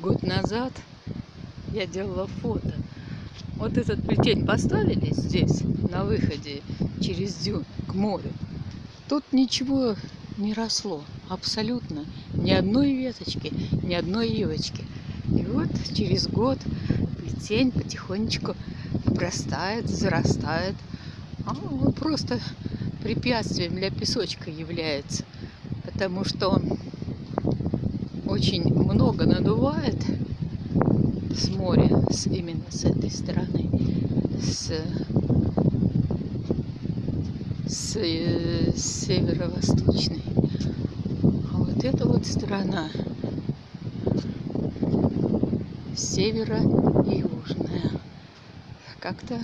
год назад я делала фото. Вот этот плетень поставили здесь, на выходе через дюн к морю. Тут ничего не росло, абсолютно. Ни одной веточки, ни одной ивочки. И вот через год плетень потихонечку обрастает, зарастает. А он просто препятствием для песочка является. Потому что очень много надувает с моря, с, именно с этой стороны, с, с, э, с северо-восточной. А вот эта вот сторона северо-южная. Как-то